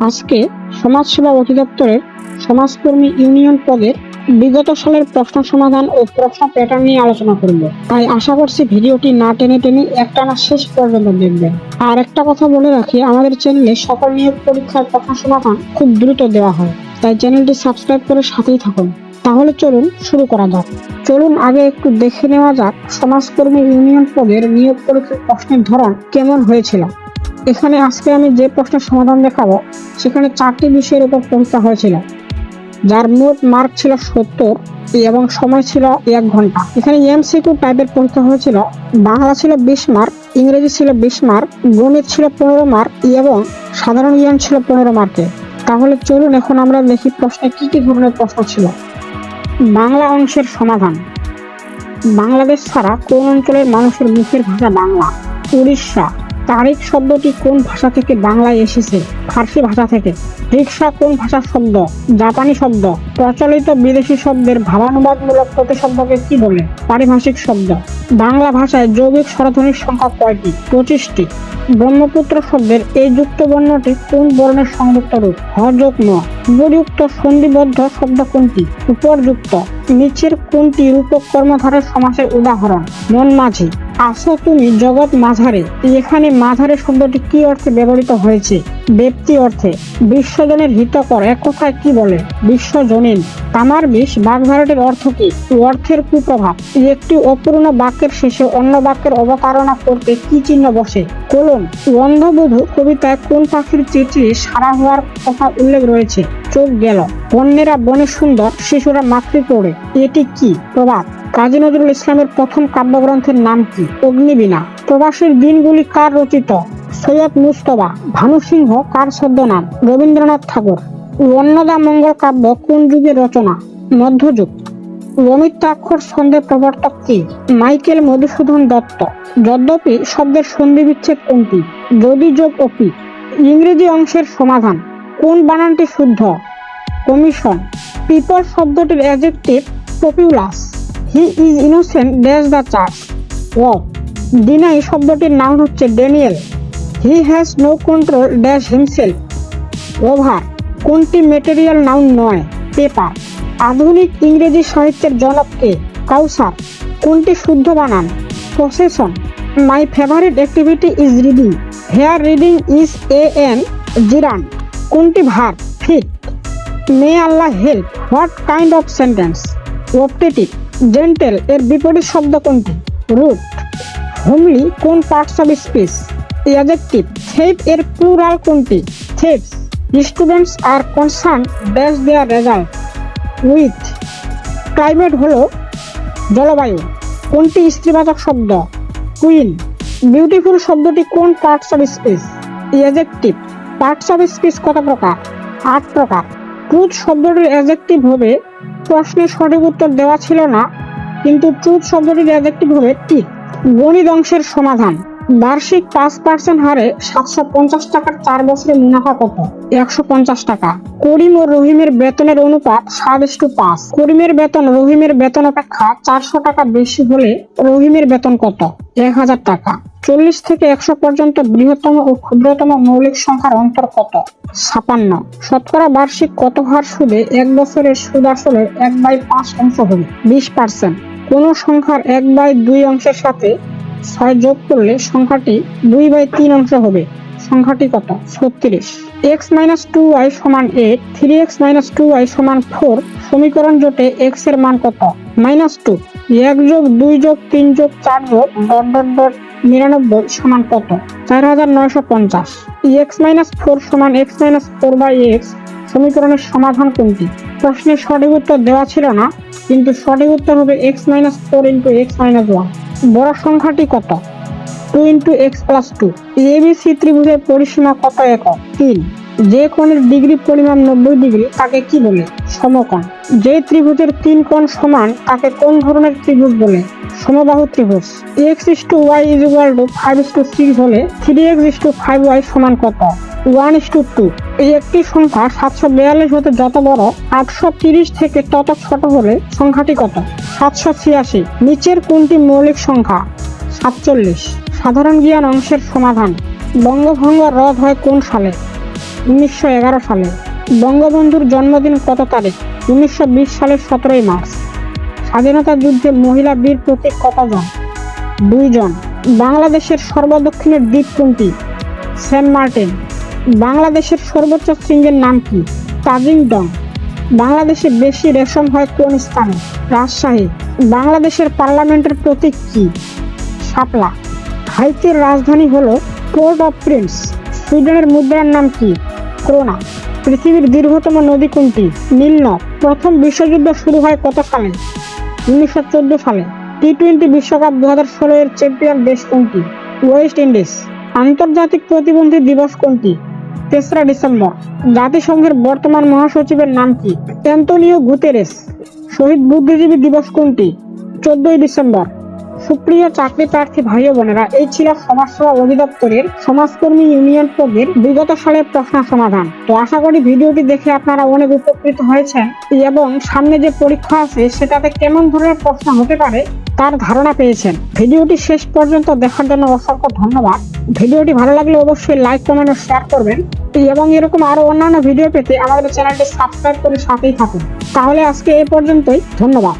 আজকে সমাজসেবা অধিদপ্তরের সমাজকর্মী ইউনিয়ন পদের বিগত সালের প্রশ্ন সমাধান ও প্রশ্ন প্যাটার্ন নিয়ে আলোচনা করব। তাই আশা করছি ভিডিওটি না টেনে টেনে একটানা শেষ পর্যন্ত দেখবেন। আর একটা কথা বলে রাখি, আমাদের চ্যানেলে সকল নিয়োগ পরীক্ষার প্রশ্ন সমাধান খুব দ্রুত দেওয়া হয়। তাই চ্যানেলটি সাবস্ক্রাইব করে সাথেই থাকুন। তাহলে চলুন শুরু করা যাক। চলুন আগে একটু দেখে নেওয়া যাক সমাজকর্মী ইউনিয়ন পদের নিয়োগ পরীক্ষার প্রশ্নের ধরন কেমন হয়েছিল। এখানে আজকে আমি যে প্রশ্নের সমাধান দেখাবো, সেখানে চারটি বিষয়ের উপর পরীক্ষা হয়েছিল। যার মোট মার্ক ছিল সত্তর এবং সময় ছিল এক ঘণ্টা। এখানে এমসিকিউ টাইপের পরীক্ষা হয়েছিল, বাংলা ছিল বিশ মার্ক ইংরেজি ছিল বিশ মার্ক গণিত ছিল পনেরো মার্ক এবং সাধারণ জ্ঞান ছিল পনেরো মার্কে তাহলে চলুন এখন আমরা দেখি প্রশ্নে কি কি ধরনের প্রশ্ন ছিল। বাংলা অংশের সমাধান। বাংলাদেশ ছাড়া কোন অঞ্চলের মানুষের মুখের ভাষা বাংলা? উড়িষ্যা। তারিখ শব্দটি কোন ভাষা থেকে বাংলায় এসেছে? ফার্সি ভাষা থেকে। রিক্সা কোন ভাষার শব্দ? জাপানি শব্দ। প্রচলিত বিদেশি শব্দের ভাবানুবাদমূলক প্রতিশব্দকে কি বলে? পারিভাষিক শব্দ। বাংলা ভাষায় যৌগিক স্বরধ্বনির সংখ্যা কয়টি? পঁচিশটি। ব্রহ্মপুত্র শব্দের এই যুক্ত বর্ণটি কোন বর্ণের সংযুক্ত রূপ? হযুক্ত উপযুক্ত সন্ধিবদ্ধ শব্দ কোনটি? উপরযুক্ত। নিচের কোনটি রূপক কর্মধারের সমাসের উদাহরণ? মন মাঝি আসো তুমি জগৎ মাঝারে। এখানে মাঝারে শব্দটি কি অর্থে ব্যবহৃত হয়েছে? ব্যক্তি অর্থে। বিশ্বজনের হিতকর এক কথায় কি বলে? বিশ্বজনীন। তামার বিষ বাগধারাটির অর্থ কি? অর্থের কুপ্রভাব। একটি অপূর্ণ বাক্যের শেষে অন্য বাক্যের অবতারণা করতে কি চিহ্ন বসে? কোলন। অন্ধবধূ কবিতায় কোন পাখির চেঁচিয়ে সারা হওয়ার কথা উল্লেখ রয়েছে? চোখ গেল। বন্যেরা বনে সুন্দর, শিশুরা মাতৃ পড়ে। এটি কি? প্রবাদ। কাজী নজরুল ইসলামের প্রথম কাব্যগ্রন্থের নাম কি? অগ্নিবীণা। প্রবাসীর দিনগুলি কার রচিত? সৈয়দ মুস্তবা ভানু সিংহ কার ছদ্মনাম? রবীন্দ্রনাথ ঠাকুর। অন্নদা মঙ্গল কাব্য কোন যুগের রচনা? মধ্যযুগ। অমিত্রাক্ষর ছন্দের প্রবর্তক কি? মাইকেল মধুসূদন দত্ত। যদ্যপি শব্দের সন্ধি বিচ্ছেদ কোনটি? যদি যোগ অপি ইংরেজি অংশের সমাধান। কোন বানানটি শুদ্ধ? কমিশন। পিপল শব্দটির adjective populous he is innocent dash the church O deny শব্দটির নাম হচ্ছে Daniel he has no control dash himself over কোনটি মেটেরিয়াল নাউন নয়? পেপার আধুনিক ইংরেজি সাহিত্যের জনক কে? কাউসার কোনটি শুদ্ধ বানান? Procession my favourite activity is reading here reading is a an gerund কোনটি verb? Fit may Allah help what kind of sentence optative gentle এর বিপরীত শব্দ কোনটি? রুট হোমলি কোন parts of speech adjective thief এর প্লুরাল কোনটি? Thieves students are concern dash their result with climate হলো জলবায়ু। কোনটি স্ত্রীবাচক শব্দ? কুইন বিউটিফুল শব্দটি কোন parts of speech adjective parts of speech কত প্রকার? আট প্রকার। ট্রুথ শব্দটির অ্যাজেক্টিভ হবে প্রশ্নের সঠিক উত্তর দেওয়া ছিল না, কিন্তু ট্রুথ শব্দটির অ্যাজেক্টিভ হবে ঠিক। গণিত অংশের সমাধান। বার্ষিক পাঁচ পার্সেন্ট হারে সাতশো পঞ্চাশ টাকার চার বছরের মুনাফা কত? একশো পঞ্চাশ টাকা। করিম ও রহিমের বেতনের অনুপাত সাত পাঁচ। করিমের বেতন, রহিমের বেতন অপেক্ষা চারশো টাকা বেশি হলে রহিমের বেতন কত? এক হাজার টাকা। চল্লিশ থেকে একশো পর্যন্ত বৃহত্তম ও ক্ষুদ্রতম মৌলিক সংখ্যার অন্তর কত? ছাপান্ন। শতকরা বার্ষিক কত হার সুদে এক বছরের সুদ আসলে এক বাই পাঁচ অংশ হবে বিশ পার্সেন্ট কোনো সংখ্যার এক বাই দুই অংশের সাথে ছয় যোগ করলে সংখ্যাটি দুই বাই তিন অংশ হবে। সংখ্যাটি কত? ছত্রিশ। এক্স মাইনাস টু ওয়াই সমান eight three x minus two y সমান ফোর সমীকরণ জোটে এক্সের মান কত? মাইনাস টু এক যোগ দুই যোগ তিন যোগ চার যোগ ডট ডট ডট নিরানব্বই সমান কত? চার হাজার নয়শো পঞ্চাশ। এক্স মাইনাস ফোর সমান x minus four by x সমীকরণের সমাধান কোনটি? প্রশ্নের সঠিক উত্তর দেওয়া ছিল না, কিন্তু সঠিক উত্তর হবে x minus four into x minus one বড় সংখ্যাটি কত? Two into x plus two ABC ত্রিভুজের পরিসীমা কত একক? তিন। যে কোণের ডিগ্রি পরিমাণ নব্বই ডিগ্রি তাকে কি বলে? সমকোণ। যে ত্রিভুজের তিন কোণ সমান, তাকে কোন ধরনের ত্রিভুজ বলে? সমবাহু ত্রিভুজ। X is to y is equal to five is to six হলে three x is to five y সমান কত? One two two. এই একটি সংখ্যা সাতশো বিয়াল্লিশ হতে যত বড়, আটশো তিরিশ থেকে তত ছোট হলে সংখ্যাটি কত? সাতশো ছিয়াশি। নিচের কোনটি মৌলিক সংখ্যা? সাতচল্লিশ। সাধারণ জ্ঞান অংশের সমাধান। বঙ্গভঙ্গ রদ হয় কোন সালে? উনিশশো এগারো সালে। বঙ্গবন্ধুর জন্মদিন কত তারিখ? উনিশশো বিশ সালের সতেরোই মার্চ। স্বাধীনতা যুদ্ধে মহিলা বীর প্রতীক কতজন? দুইজন। বাংলাদেশের সর্বদক্ষিণের দ্বীপ কোনটি? Saint Martin. বাংলাদেশের সর্বোচ্চ শৃঙ্গের নাম কি? ডং। বাংলাদেশে বেশি রেশম হয় কোন স্থানে? রাজশাহী। বাংলাদেশের পার্লামেন্টের প্রতীক কি? শাপলা। হাইতির রাজধানী হল পোর্ট অফ প্রিন্স। সুইডেনের মুদ্রার নাম কি? ক্রোনা। পৃথিবীর দীর্ঘতম নদী কোনটি? নীলনদ প্রথম বিশ্বযুদ্ধ শুরু হয় কত সালে? উনিশশো চোদ্দ সালে। টি টোয়েন্টি বিশ্বকাপ দু হাজার ষোলো এর চ্যাম্পিয়ন দেশ কোনটি? West Indies. আন্তর্জাতিক প্রতিবন্ধী দিবস কোনটি? তেসরা ডিসেম্বর। জাতিসংঘের বর্তমান মহাসচিবের নাম কি? Antonio Guterres. শহীদ বুদ্ধিজীবী দিবস কোনটি? চোদ্দই ডিসেম্বর। সুপ্রিয় চাকরি প্রার্থী ভাই বোনেরা, এই ছিল সমাজসেবা অধিদপ্তরের সমাজকর্মী ইউনিয়ন পদের বিগত সালের প্রশ্ন সমাধান। তো আশা করি ভিডিওটি দেখে আপনারা অনেক উপকৃত হয়েছেন এবং সামনে যে পরীক্ষা আছে, সেটাতে কেমন ধরনের প্রশ্ন হতে পারে তার ধারণা পেয়েছেন। ভিডিওটি শেষ পর্যন্ত দেখার জন্য অসংখ্য ধন্যবাদ। ভিডিওটি ভালো লাগলে অবশ্যই লাইক, কমেন্ট ও শেয়ার করবেন। এবং এরকম আরও অন্যান্য ভিডিও পেতে আমাদের চ্যানেলটি সাবস্ক্রাইব করে সাথেই থাকুন। তাহলে আজকে এ পর্যন্তই। ধন্যবাদ।